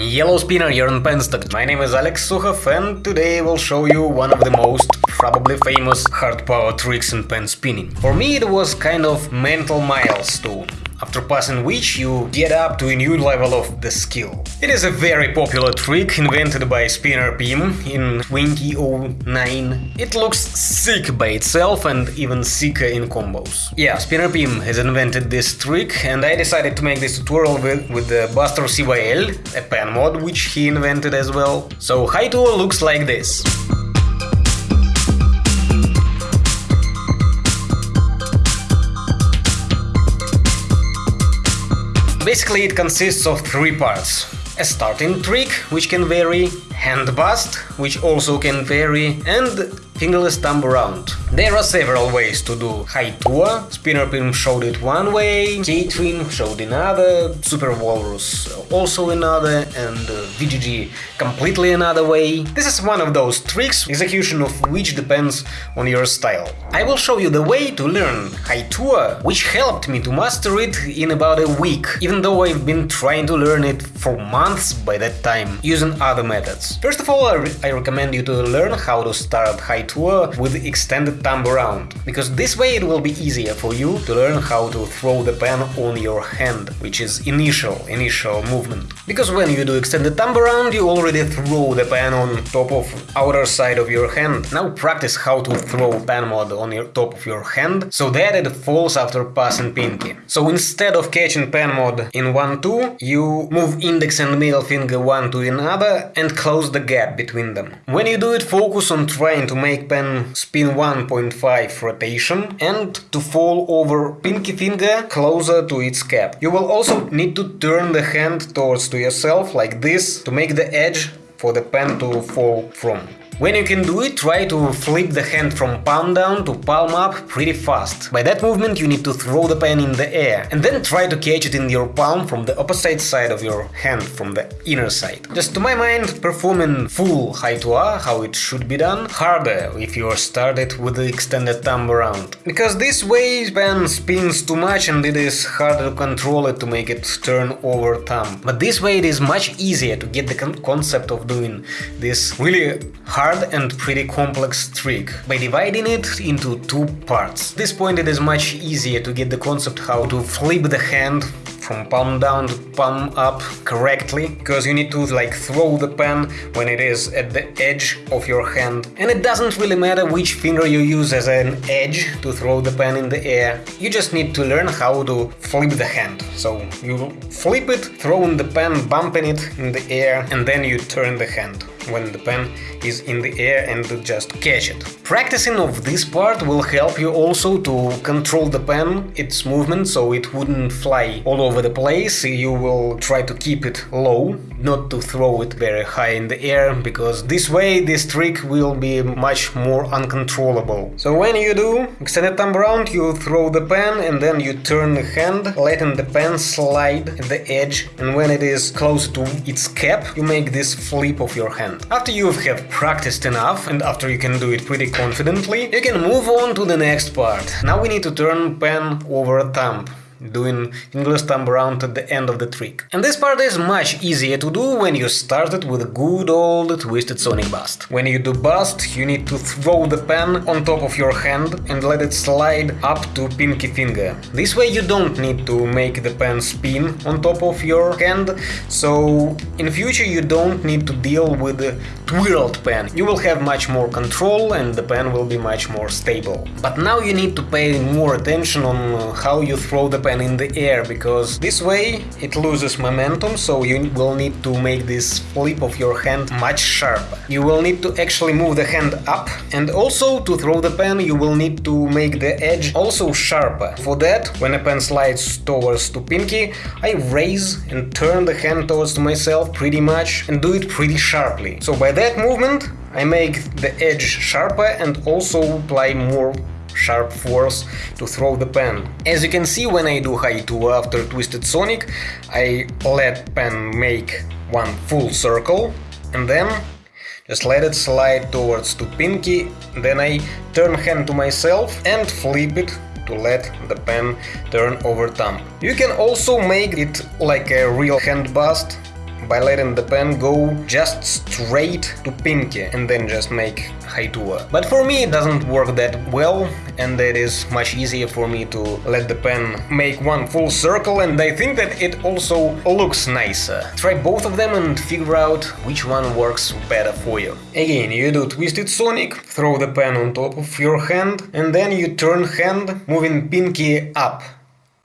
Yellow spinner, you're on Penstock. My name is Alex Sukhov and today I will show you one of the most probably famous hard power tricks in pen spinning. For me it was kind of mental milestone after passing which you get up to a new level of the skill. It is a very popular trick invented by Spinner Pim in 2009. It looks sick by itself and even sicker in combos. Yeah, Spinner Pim has invented this trick and I decided to make this tutorial with, with the Buster CYL, a pen mod which he invented as well. So Haitua looks like this. Basically it consists of three parts. A starting trick, which can vary, hand bust, which also can vary, and fingerless thumb around. There are several ways to do Haitua, Spinner Pim showed it one way, K-Twin showed another, Super Walrus also another, and uh, VGG completely another way. This is one of those tricks, execution of which depends on your style. I will show you the way to learn Haitua, which helped me to master it in about a week, even though I've been trying to learn it for months by that time, using other methods. First of all, I, re I recommend you to learn how to start Haitua with extended thumb around, because this way it will be easier for you to learn how to throw the pen on your hand, which is initial, initial movement. Because when you do extended thumb around, you already throw the pen on top of outer side of your hand. Now practice how to throw pen mod on your top of your hand, so that it falls after passing pinky. So instead of catching pen mod in 1-2, you move index and middle finger one to another and close the gap between them. When you do it, focus on trying to make pen spin 1.5 rotation and to fall over pinky finger closer to its cap. You will also need to turn the hand towards to yourself like this to make the edge for the pen to fall from. When you can do it, try to flip the hand from palm down to palm up pretty fast. By that movement you need to throw the pen in the air, and then try to catch it in your palm from the opposite side of your hand, from the inner side. Just to my mind, performing full Haitua, how it should be done, harder if you are started with the extended thumb around. Because this way the pen spins too much and it is harder to control it to make it turn over thumb. But this way it is much easier to get the con concept of doing this really hard hard and pretty complex trick by dividing it into two parts. At this point it is much easier to get the concept how to flip the hand from palm down to palm up correctly, because you need to like throw the pen when it is at the edge of your hand. And it doesn't really matter which finger you use as an edge to throw the pen in the air, you just need to learn how to flip the hand. So you flip it, throwing the pen, bumping it in the air, and then you turn the hand when the pen is in the air and just catch it. Practicing of this part will help you also to control the pen, its movement, so it wouldn't fly all over the place, you will try to keep it low, not to throw it very high in the air, because this way this trick will be much more uncontrollable. So when you do extended thumb around, you throw the pen and then you turn the hand, letting the pen slide at the edge, and when it is close to its cap, you make this flip of your hand. After you have practiced enough, and after you can do it pretty confidently, you can move on to the next part. Now we need to turn pen over thumb doing English thumb around at the end of the trick. And this part is much easier to do when you started with a good old Twisted Sonic Bust. When you do bust, you need to throw the pen on top of your hand and let it slide up to pinky finger. This way you don't need to make the pen spin on top of your hand, so in future you don't need to deal with the twirled pen. You will have much more control and the pen will be much more stable. But now you need to pay more attention on how you throw the pen in the air because this way it loses momentum so you will need to make this flip of your hand much sharper. You will need to actually move the hand up and also to throw the pen you will need to make the edge also sharper. For that, when a pen slides towards to pinky, I raise and turn the hand towards to myself pretty much and do it pretty sharply. So by that movement I make the edge sharper and also apply more sharp force to throw the pen. As you can see when I do Haitua after Twisted Sonic, I let pen make one full circle and then just let it slide towards to pinky, then I turn hand to myself and flip it to let the pen turn over thumb. You can also make it like a real hand bust by letting the pen go just straight to pinky and then just make Haitua. But for me it doesn't work that well and it is much easier for me to let the pen make one full circle and I think that it also looks nicer. Try both of them and figure out which one works better for you. Again, you do Twisted Sonic, throw the pen on top of your hand and then you turn hand moving pinky up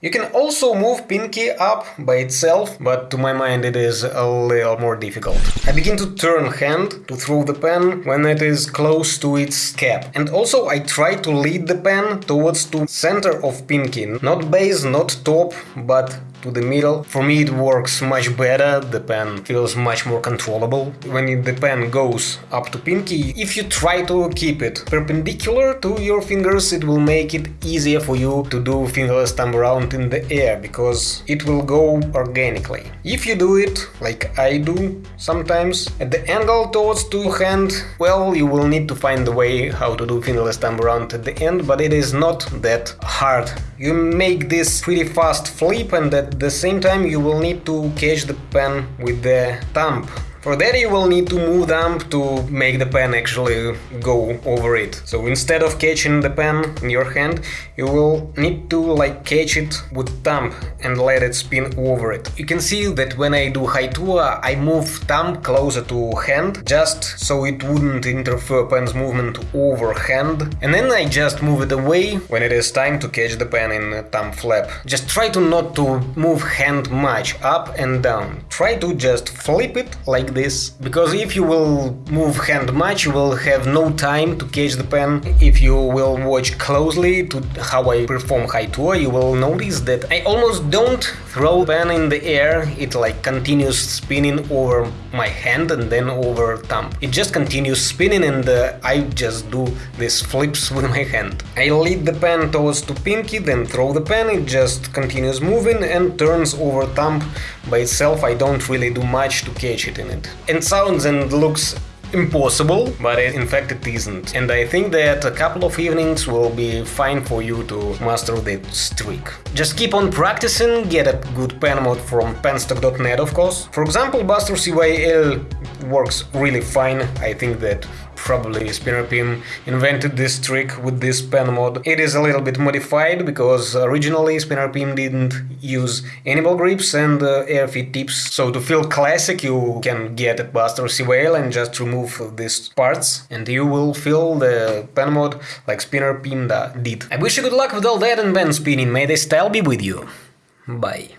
you can also move pinky up by itself, but to my mind it is a little more difficult. I begin to turn hand to throw the pen when it is close to its cap. And also I try to lead the pen towards to center of pinky, not base, not top, but to the middle. For me it works much better, the pen feels much more controllable. When the pen goes up to pinky, if you try to keep it perpendicular to your fingers, it will make it easier for you to do fingerless thumb around in the air, because it will go organically. If you do it, like I do sometimes, at the angle towards to hand, well, you will need to find the way how to do fingerless thumb around at the end, but it is not that hard. You make this pretty fast flip and at the same time you will need to catch the pen with the thumb for that you will need to move them to make the pen actually go over it. So instead of catching the pen in your hand, you will need to like catch it with thumb and let it spin over it. You can see that when I do Haitua, I move thumb closer to hand, just so it wouldn't interfere pen's movement over hand. And then I just move it away when it is time to catch the pen in thumb flap. Just try to not to move hand much up and down. Try to just flip it like this, because if you will move hand much, you will have no time to catch the pen. If you will watch closely to how I perform Haitua, you will notice that I almost don't throw pen in the air, it like continues spinning over my hand and then over thumb. It just continues spinning and uh, I just do these flips with my hand. I lead the pen towards to pinky, then throw the pen, it just continues moving and turns over thumb by itself. I don't really do much to catch it in it. It sounds and looks impossible, but in fact it isn't. And I think that a couple of evenings will be fine for you to master this trick. Just keep on practicing, get a good pen mod from penstock.net of course. For example, Buster CYL works really fine, I think that probably Spinner Pim invented this trick with this pen mod. It is a little bit modified because originally Spinner Pim didn't use any ball grips and uh, air feed tips. So to feel classic you can get a Buster CYL and just remove these parts and you will feel the pen mod like Spinner Pim did. I wish you good luck with all that and pen spinning, may the style be with you. Bye.